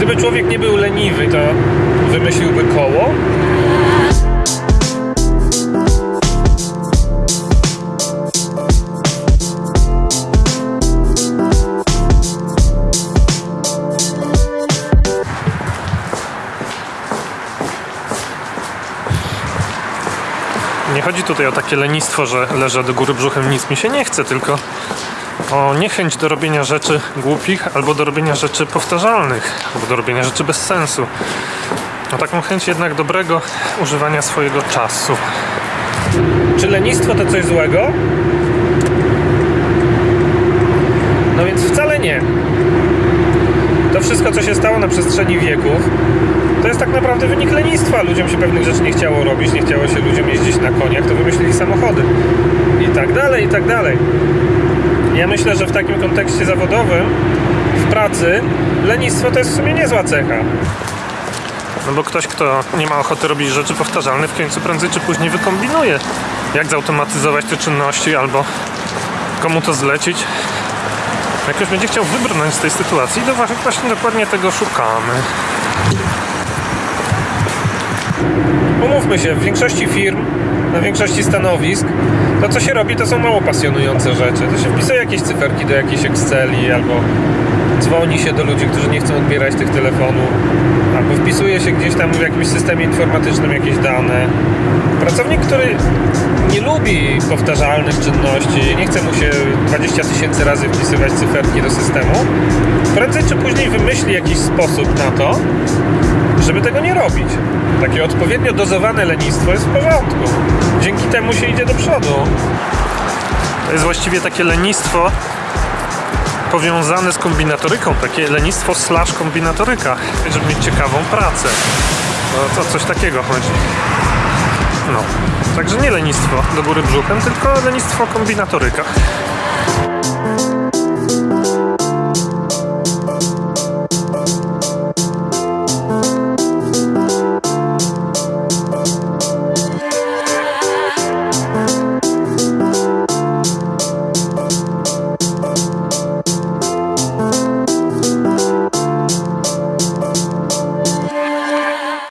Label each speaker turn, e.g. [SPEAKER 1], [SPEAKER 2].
[SPEAKER 1] Gdyby człowiek nie był leniwy, to wymyśliłby koło. Nie chodzi tutaj o takie lenistwo, że leżę do góry brzuchem, nic mi się nie chce, tylko o niechęć do robienia rzeczy głupich albo do robienia rzeczy powtarzalnych, albo do robienia rzeczy bez sensu. O taką chęć jednak dobrego używania swojego czasu. Czy lenistwo to coś złego? No więc wcale nie. To wszystko, co się stało na przestrzeni wieków, to jest tak naprawdę wynik lenistwa. Ludziom się pewnych rzeczy nie chciało robić, nie chciało się ludziom jeździć na koniach, to wymyślili samochody. I tak dalej, i tak dalej. Ja myślę, że w takim kontekście zawodowym, w pracy, lenistwo to jest w sumie niezła cecha. No bo ktoś, kto nie ma ochoty robić rzeczy powtarzalne, w końcu prędzej czy później wykombinuje, jak zautomatyzować te czynności albo komu to zlecić. Jak ktoś będzie chciał wybrnąć z tej sytuacji, to właśnie- właśnie dokładnie tego szukamy. Umówmy się, w większości firm, na większości stanowisk, to co się robi, to są mało pasjonujące rzeczy. To się wpisuje jakieś cyferki do jakiejś Exceli, albo dzwoni się do ludzi, którzy nie chcą odbierać tych telefonów, albo wpisuje się gdzieś tam w jakimś systemie informatycznym jakieś dane. Pracownik, który nie lubi powtarzalnych czynności, nie chce mu się 20 tysięcy razy wpisywać cyferki do systemu, prędzej czy później wymyśli jakiś sposób na to, żeby tego nie robić. Takie odpowiednio dozowane lenistwo jest w porządku. Dzięki temu się idzie do przodu. To jest właściwie takie lenistwo powiązane z kombinatoryką, takie lenistwo slash kombinatoryka, żeby mieć ciekawą pracę. No, to coś takiego chodzi. No, także nie lenistwo do góry brzuchem, tylko lenistwo kombinatoryka.